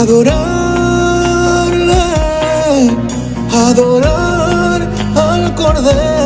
adorarle, adorar al Cordero.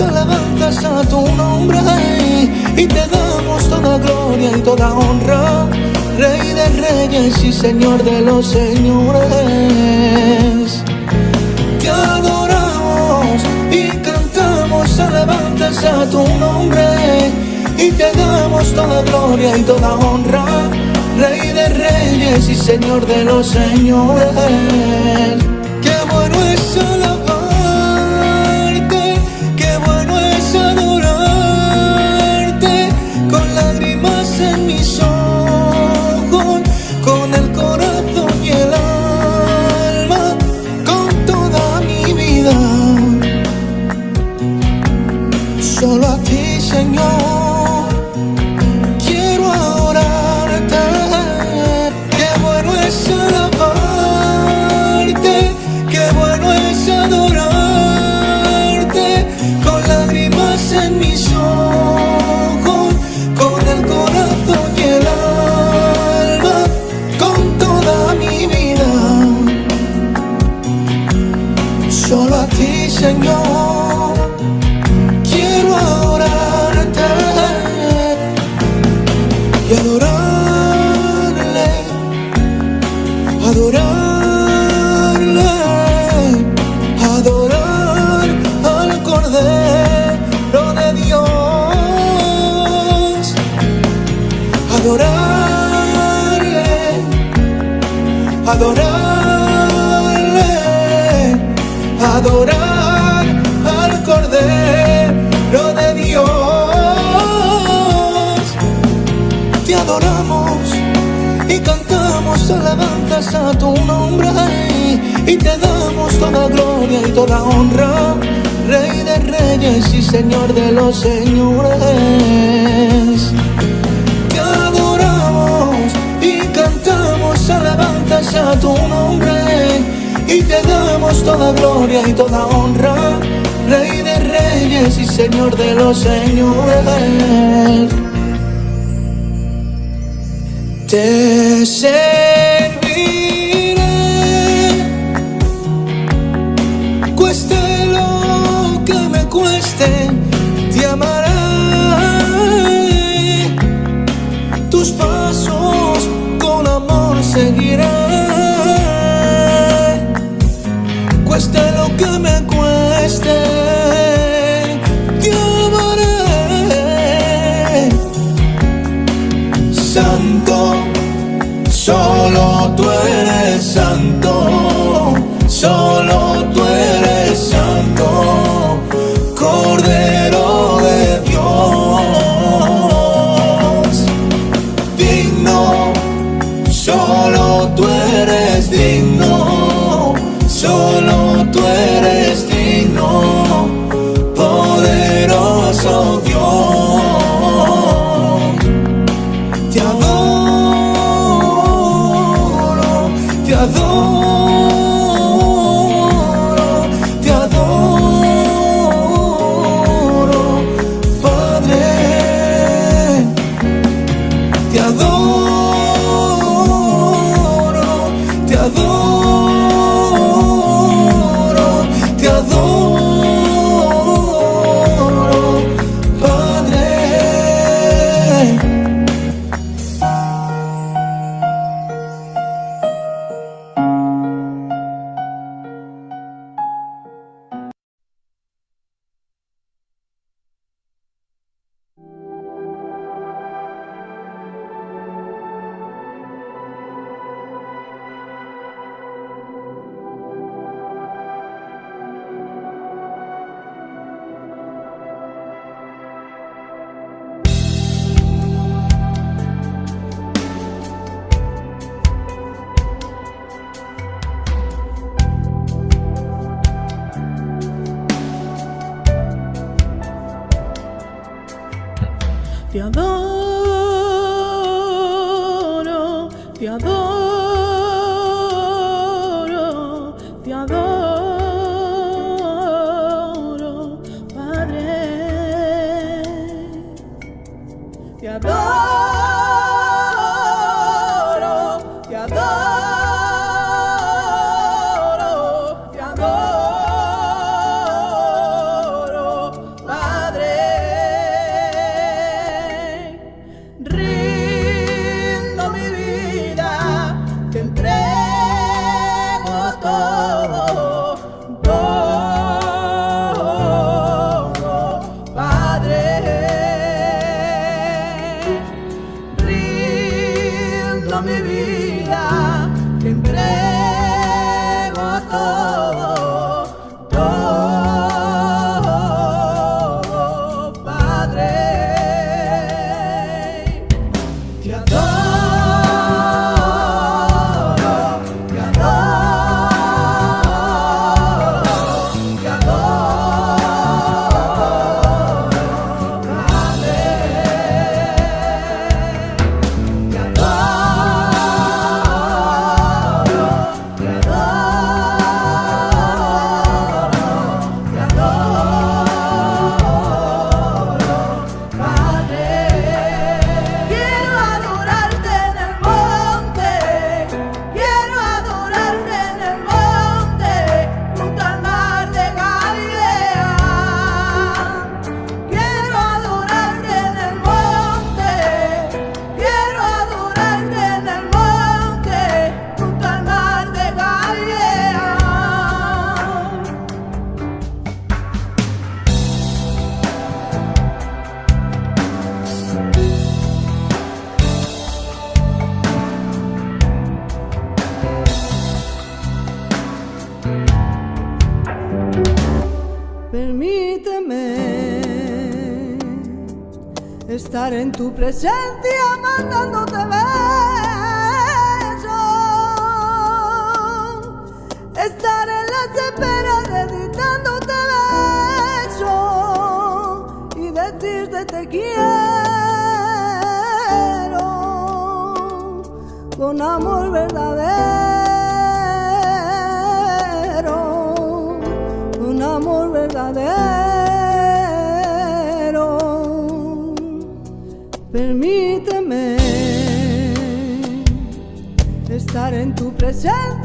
alabanzas a tu nombre y te damos toda gloria y toda honra, Rey de reyes y Señor de los señores. Te adoramos y cantamos alabanzas a tu nombre y te damos toda gloria y toda honra, Rey de reyes y Señor de los señores. Qué bueno es alabanza toda honra, Rey de reyes y Señor de los señores. Te adoramos y cantamos alabanzas a tu nombre y te damos toda gloria y toda honra, Rey de reyes y Señor de los señores. Te Permíteme estar en tu presencia mandándote besos. Estar en las esperas dedicándote besos y decirte te quiero con amor verdadero. crescendo.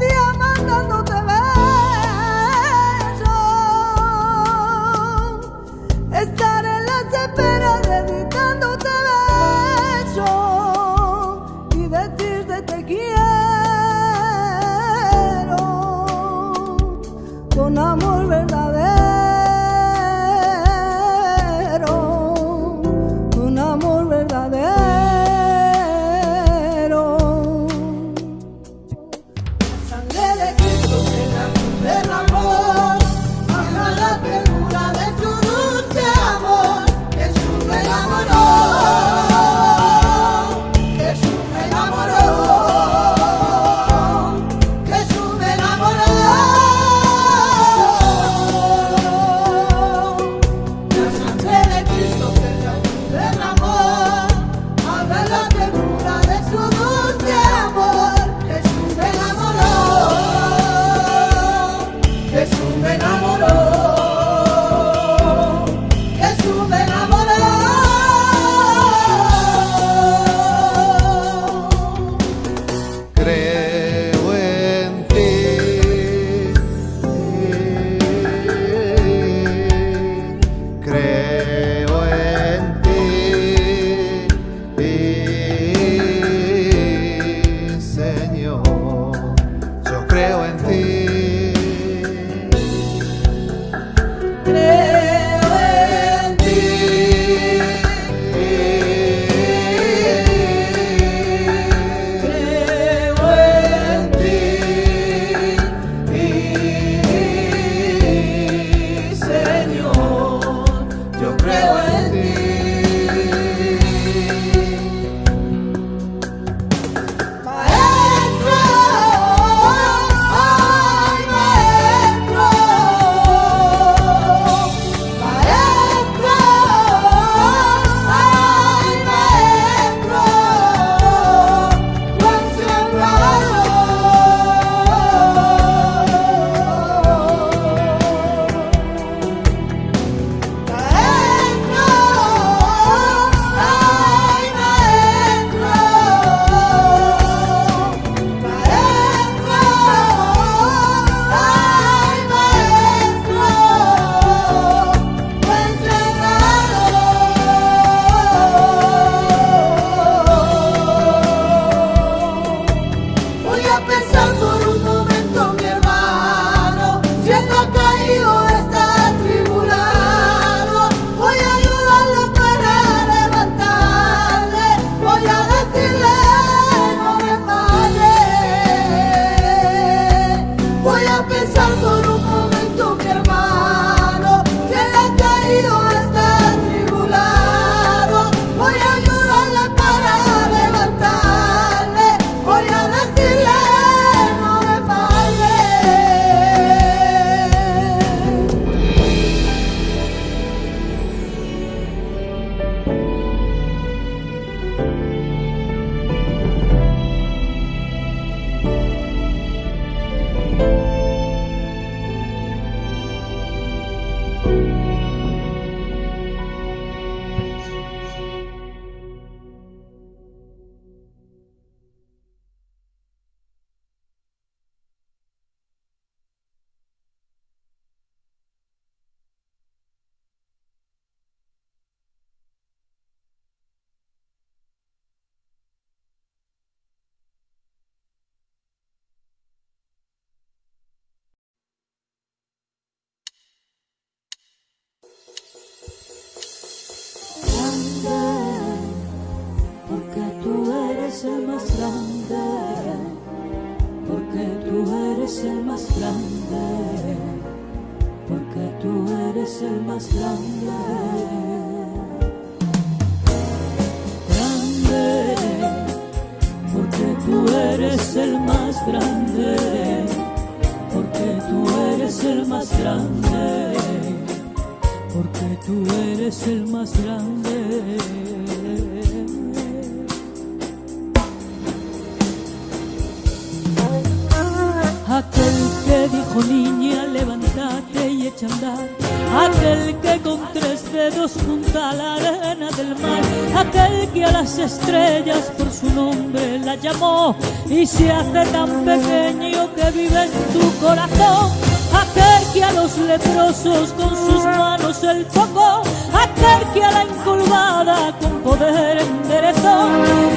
aquel que a las estrellas por su nombre la llamó y se hace tan pequeño que vive en tu corazón. Aquel que a los leprosos con sus manos el tocó, aquel que a la encorvada con poder enderezó,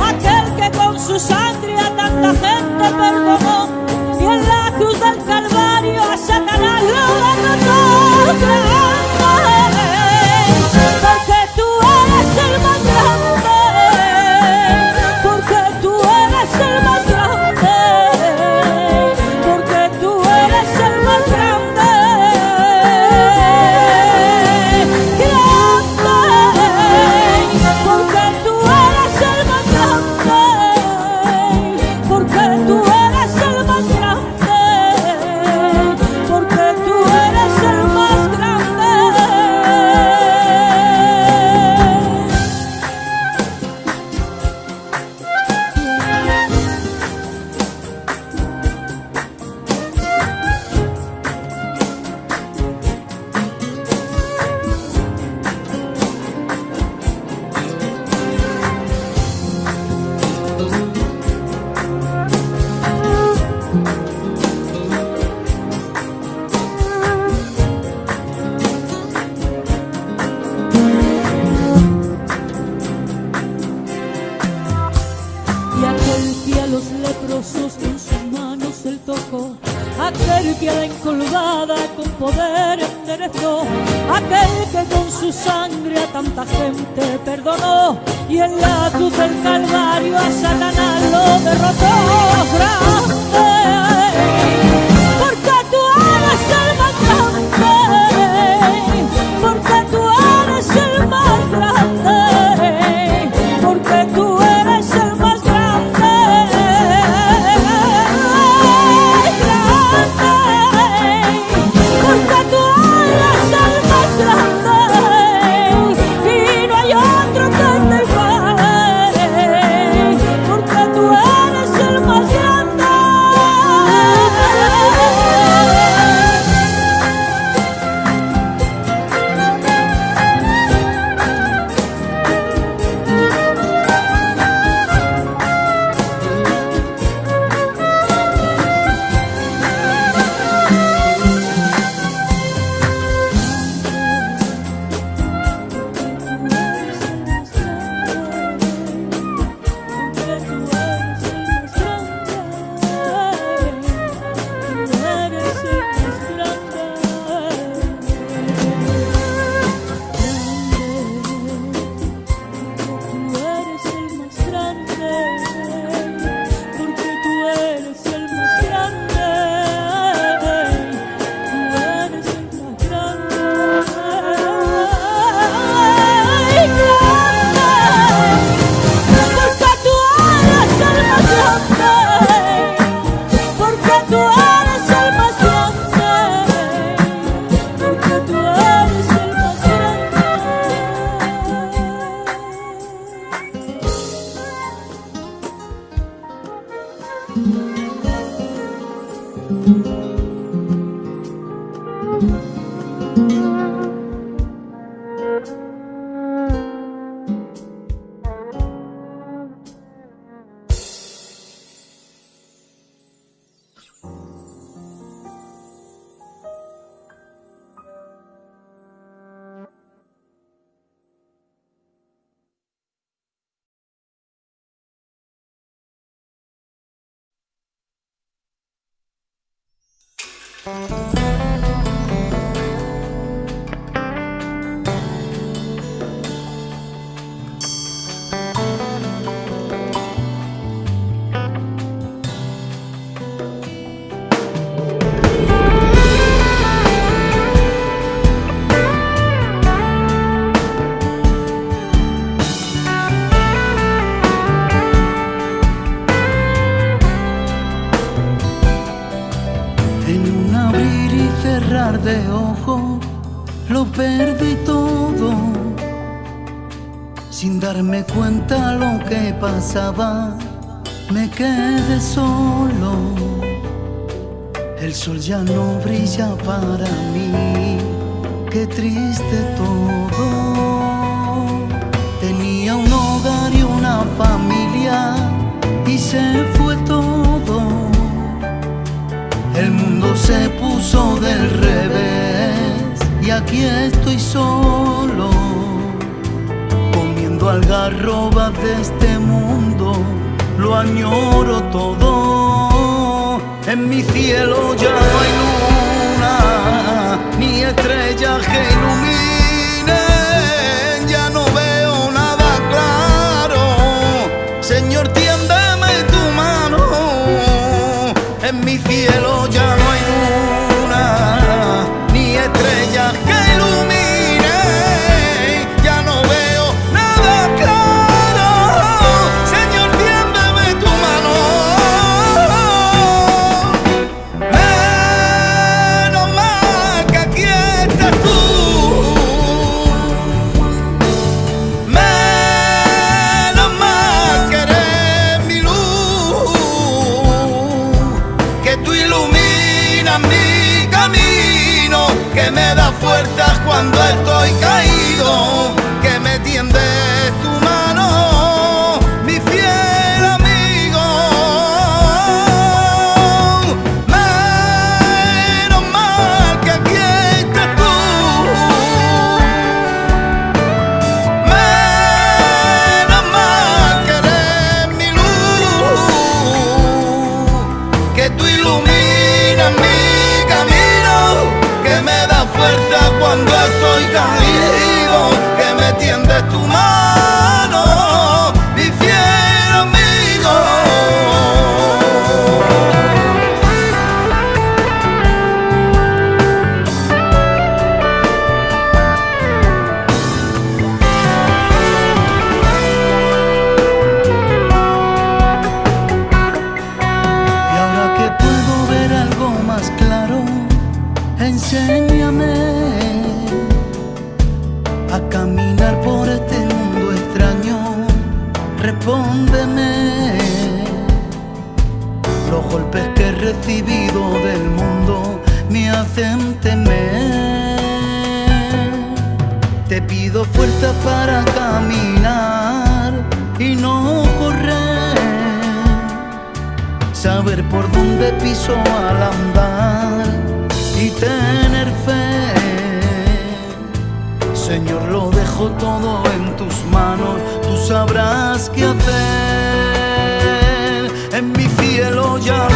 aquel que con su sangre a tanta gente perdonó y en la cruz del Calvario a Satanás lo derrotó. pasaba me quedé solo. El sol ya no brilla para mí, qué triste todo. Tenía un hogar y una familia y se fue todo. El mundo se puso del revés y aquí estoy solo. Todo algarroba de este mundo lo añoro todo. En mi cielo ya no hay luna, ni estrella que ilumine. caminar y no correr. Saber por dónde piso al andar y tener fe. Señor, lo dejo todo en tus manos, tú sabrás qué hacer. En mi cielo ya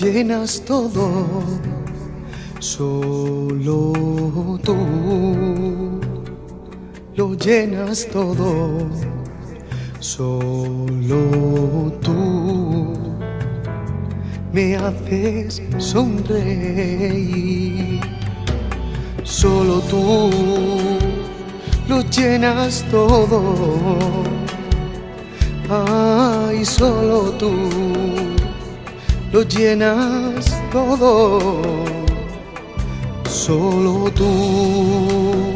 llenas todo, solo tú lo llenas todo, solo tú me haces sonreír, solo tú lo llenas todo, ay, solo tú lo llenas todo, solo tú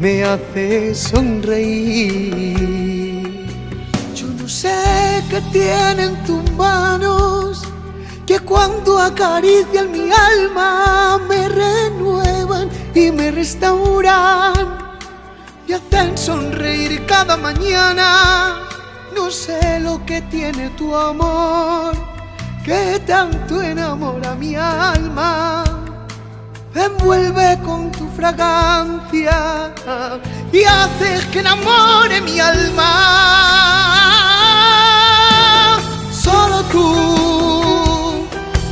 me haces sonreír. Yo no sé qué tienen tus manos, que cuando acarician mi alma me renuevan y me restauran y hacen sonreír cada mañana. No sé lo que tiene tu amor, que tanto enamora mi alma envuelve con tu fragancia y haces que enamore mi alma. Solo tú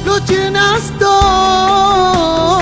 lo llenas todo,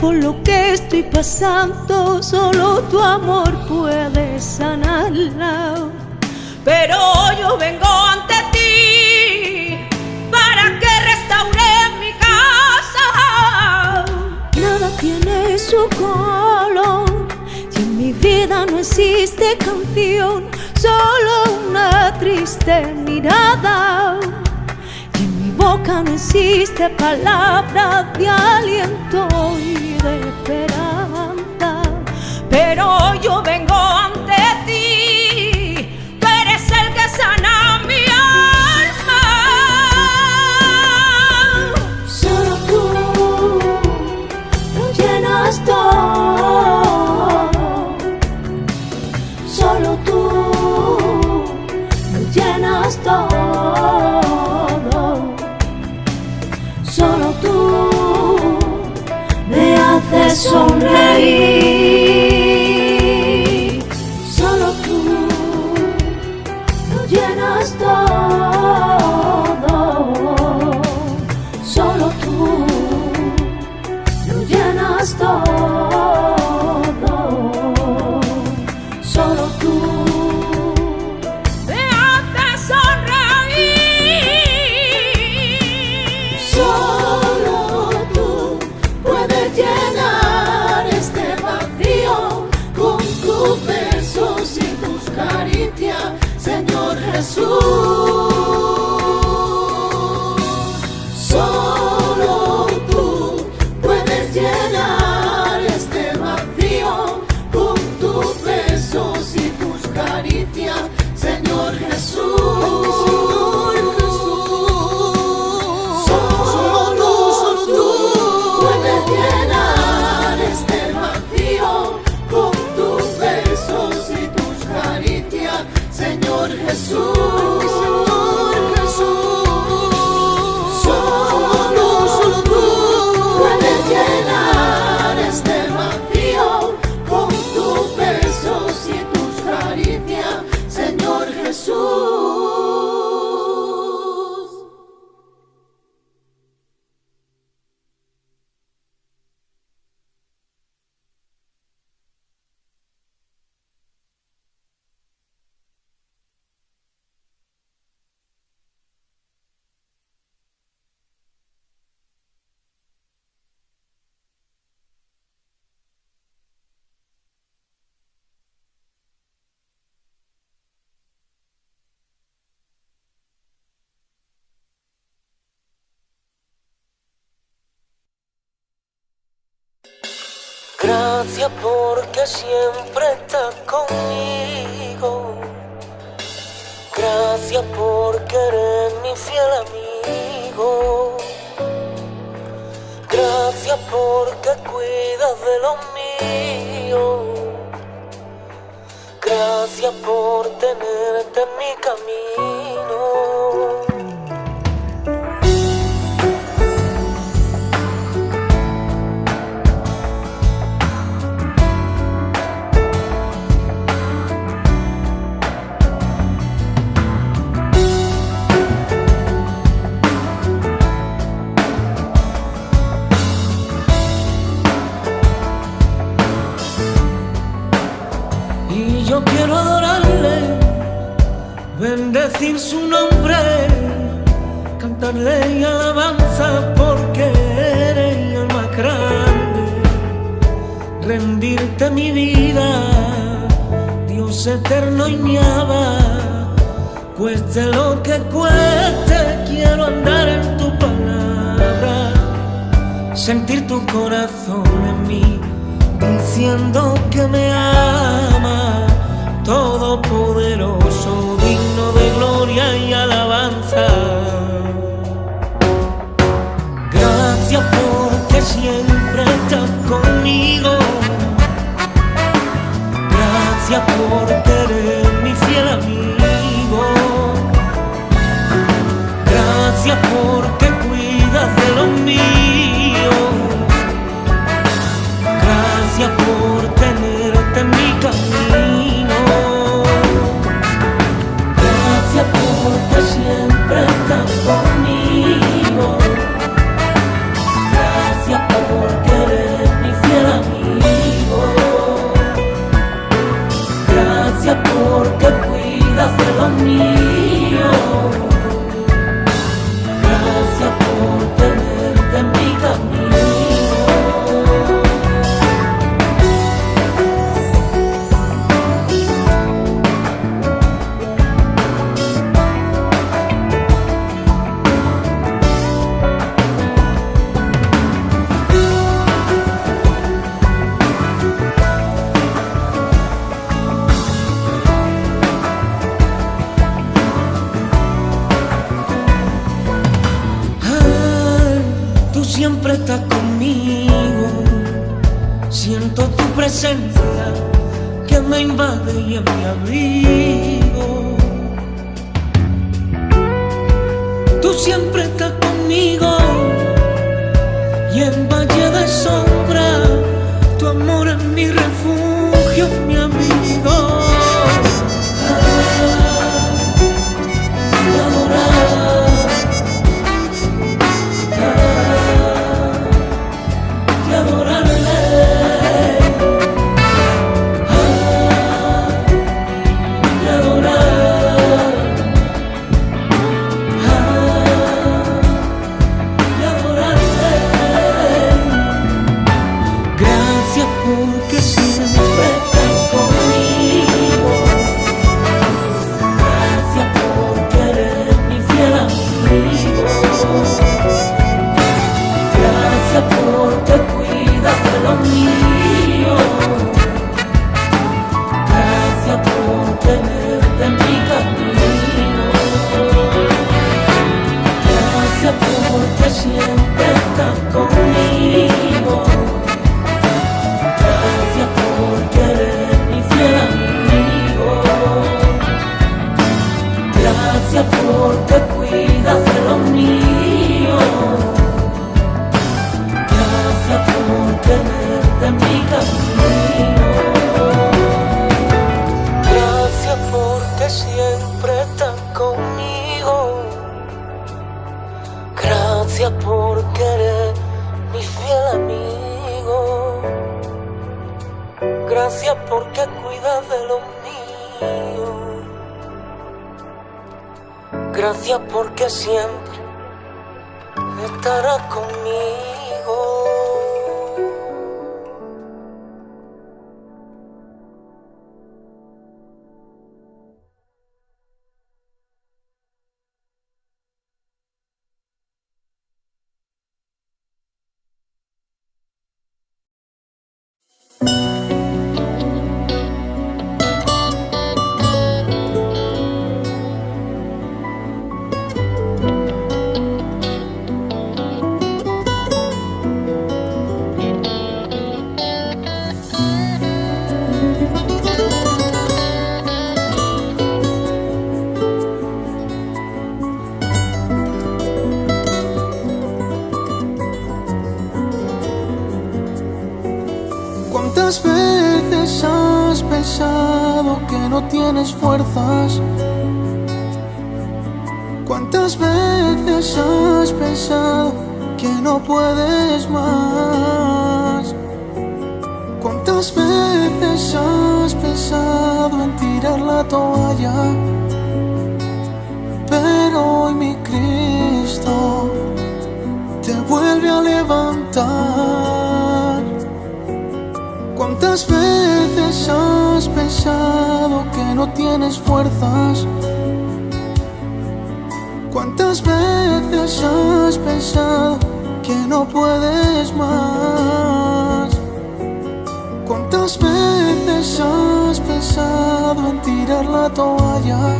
por lo que estoy pasando, solo tu amor puede sanarla. Pero yo vengo ante ti para que restaure mi casa. Nada tiene su color y en mi vida no existe canción, solo una triste mirada. En mi boca no existe palabra de aliento de esperanza. Pero yo vengo ante Gracias porque siempre estás conmigo. Gracias porque eres mi fiel amigo. Gracias porque cuidas de los míos. Gracias por tenerte en mi camino. decir su nombre, cantarle y alabanza porque eres el más grande. Rendirte mi vida, Dios eterno y mi ama, cueste lo que cueste, quiero andar en tu palabra, sentir tu corazón en mí, diciendo que me ama, todopoderoso de gloria y alabanza. Gracias porque siempre estás conmigo. Gracias por tienes? ¿Cuántas veces has pensado que no puedes más? ¿Cuántas veces has pensado en tirar la toalla? Pero hoy mi Cristo te vuelve a levantar. ¿Cuántas veces has pensado que tienes fuerzas? ¿Cuántas veces has pensado que no puedes más? ¿Cuántas veces has pensado en tirar la toalla?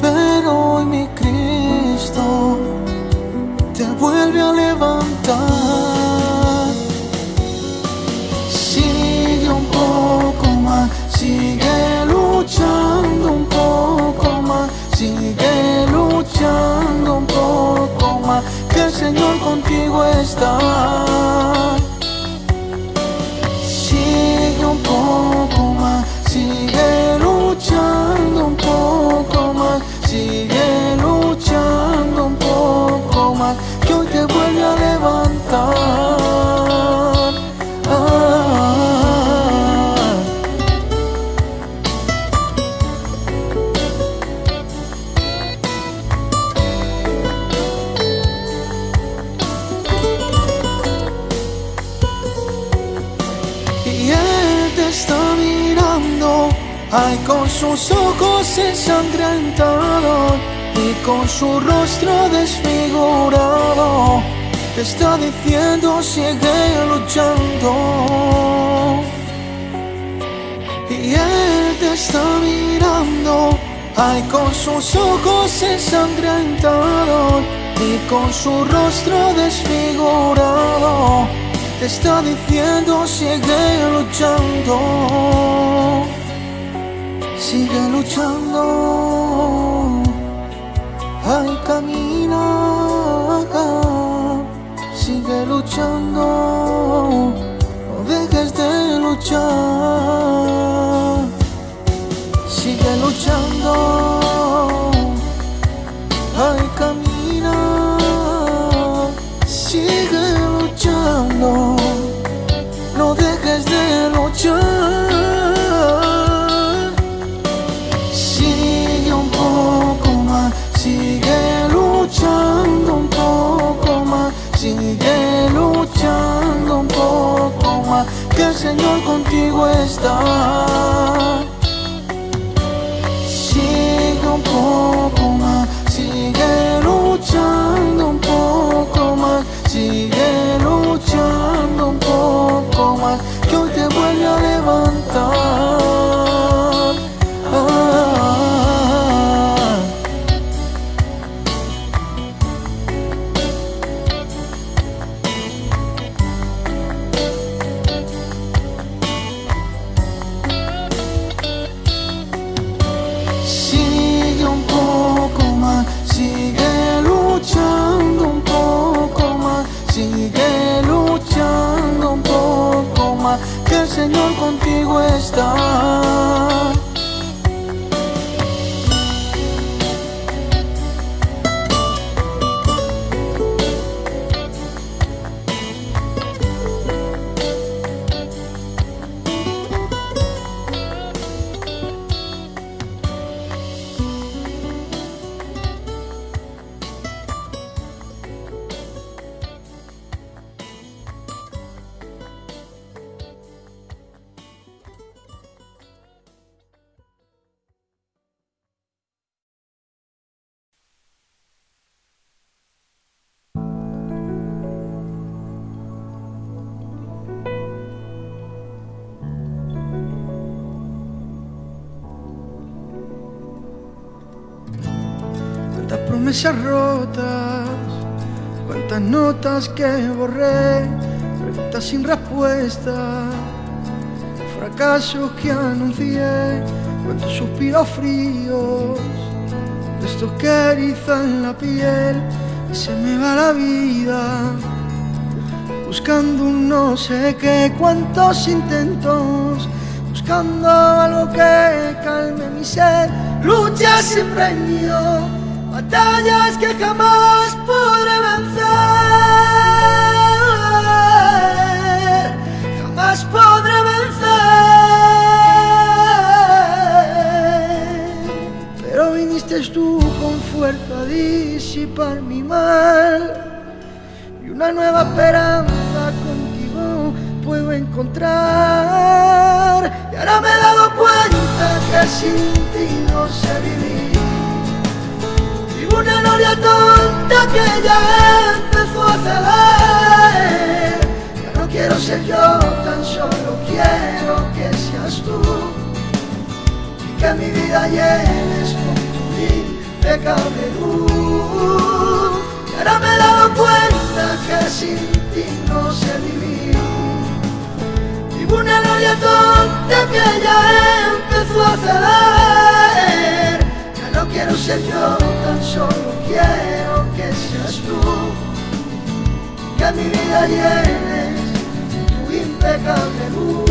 Pero hoy mi Cristo te vuelve a levantar. Luchando un poco más, que el Señor contigo está. Sigue un poco más, sigue luchando un poco más, sigue ay con sus ojos ensangrentados y con su rostro desfigurado, te está diciendo sigue luchando. Y él te está mirando, ay con sus ojos ensangrentados y con su rostro desfigurado, te está diciendo sigue luchando, sigue luchando, ay camina, sigue luchando, no dejes de luchar, sigue luchando, Señor contigo está. Está. Cuántas notas que borré, preguntas sin respuesta, fracasos que anuncié, cuántos suspiros fríos, de estos que erizan la piel y se me va la vida buscando un no sé qué, cuántos intentos, buscando algo que calme mi ser, luchas sin premio, batallas que jamás podré vencer, jamás podré vencer. Pero viniste tú con fuerza a disipar mi mal y una nueva esperanza contigo puedo encontrar. Y ahora me he dado cuenta que sin ti no sé vivir. Una gloria tonta que ya empezó a ceder. Ya no quiero ser yo, tan solo quiero que seas tú. Y que mi vida llenes con tu impecable luz. Y ahora me he dado cuenta que sin ti no sé vivir. Vivo una gloria tonta que ya empezó a ceder. Quiero ser yo, tan solo quiero que seas tú. Que mi vida llenes tu impecable luz.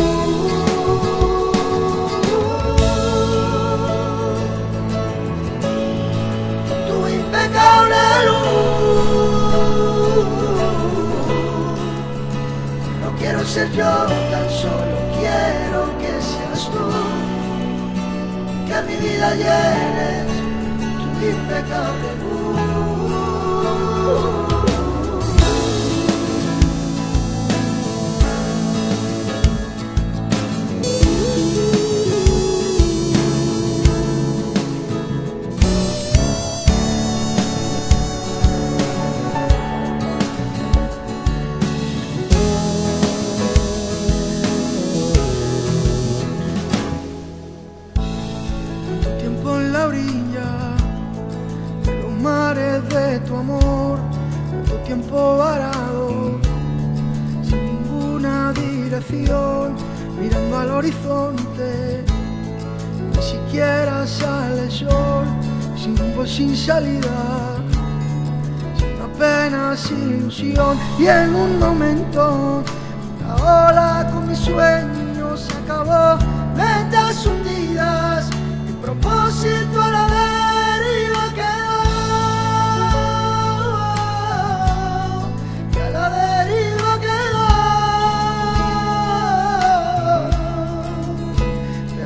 Tu impecable luz. No quiero ser yo, tan solo quiero que seas tú. Que mi vida llenes impecable tiempo varado, sin ninguna dirección, mirando al horizonte, ni siquiera sale sol, sin rumbo, sin salida, sin apenas ilusión, y en un momento, la ola con mis sueños se acabó, metas hundidas, mi propósito a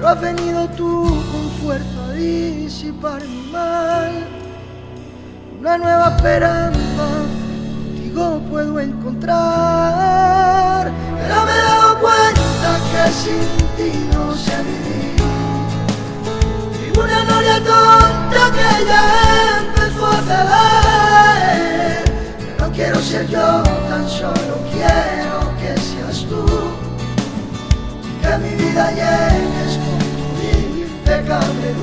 has venido tú con fuerza a disipar mi mal, una nueva esperanza contigo puedo encontrar. Pero me he dado cuenta que sin ti no sé vivir. Vivo una gloria tonta que ya empezó a ceder. No quiero ser yo, tan solo quiero que seas tú. Que mi vida llenes impecable.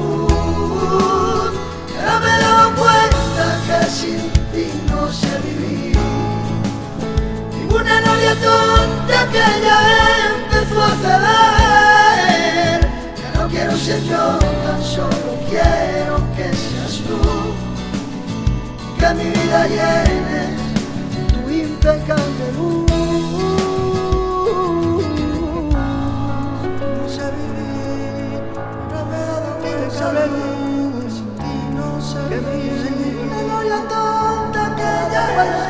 Pero me he dado cuenta que sin ti no sé vivir. Vivo una novia tonta que ya empezó a ceder. Ya no quiero ser yo, tan solo quiero que seas tú. Que mi vida llenes tu impecable luz. Vivir. Una gloria tonta que ya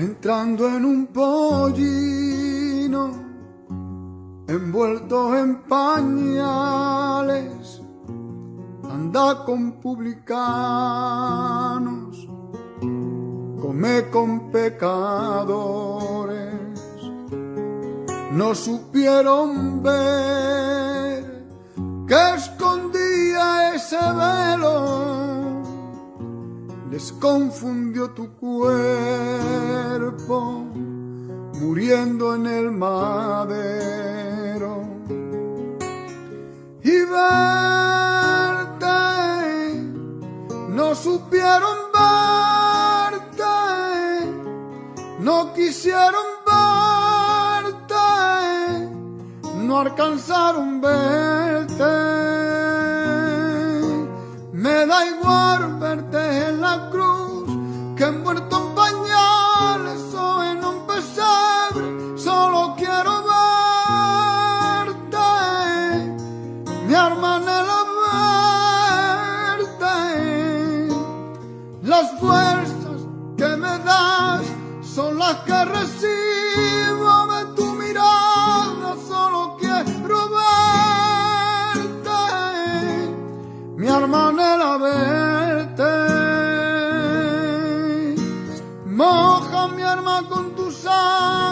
entrando en un pollino, envuelto en pañales, anda con publicanos, come con pecadores, no supieron ver que escondía ese velo les confundió tu cuerpo, muriendo en el madero. Y verte, no supieron verte, no quisieron verte, no alcanzaron verte. Me da igual verte en la cruz que muerto en pañales o en un pesebre. Solo quiero verte, mi hermana la verte. Las fuerzas que me das son las que recibo la verte. Moja mi arma con tu sangre,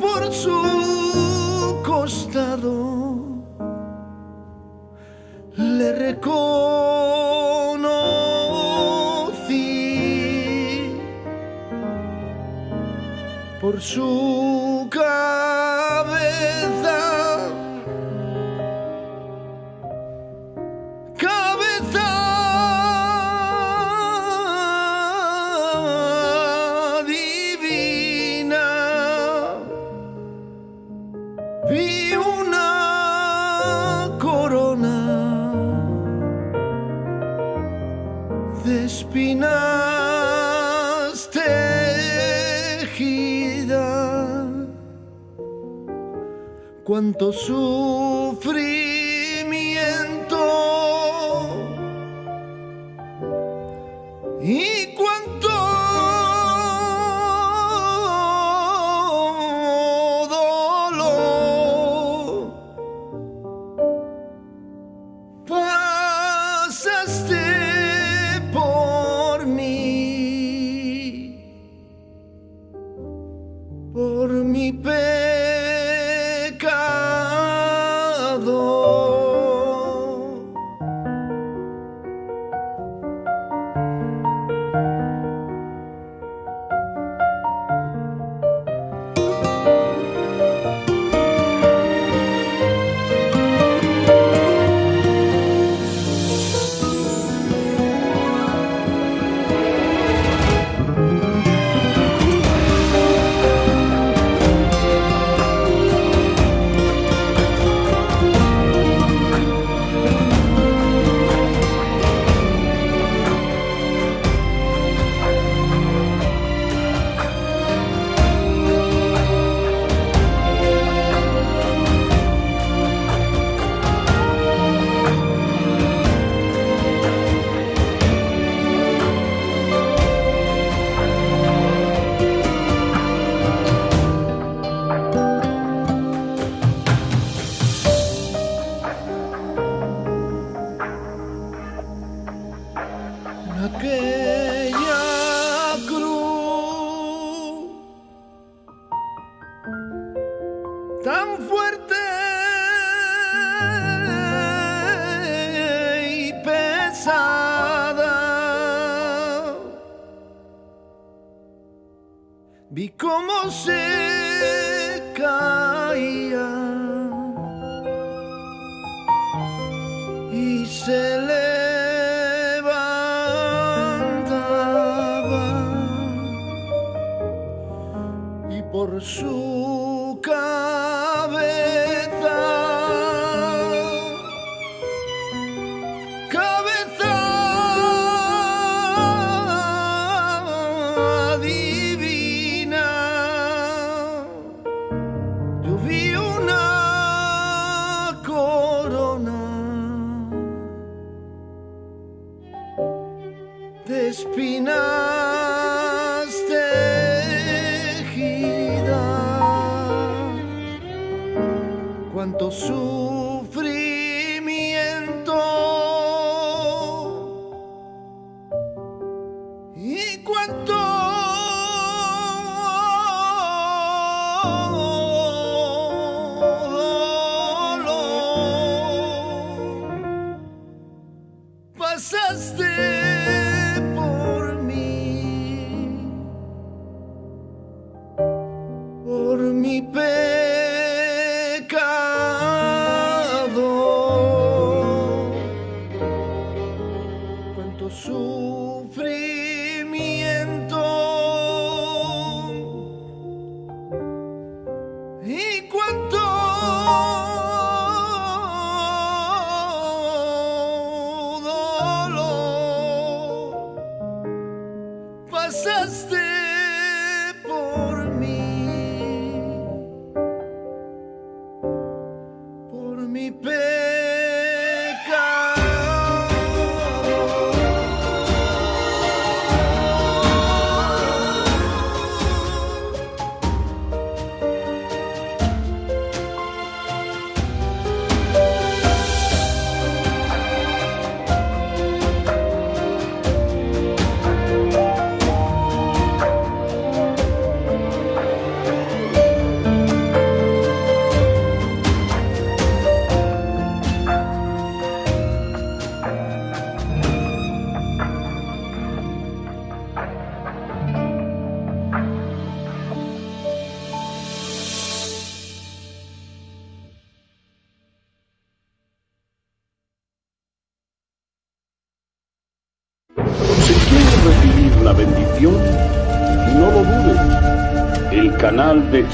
por su costado. Le reconocí por su Cuánto sufrimiento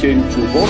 见主播。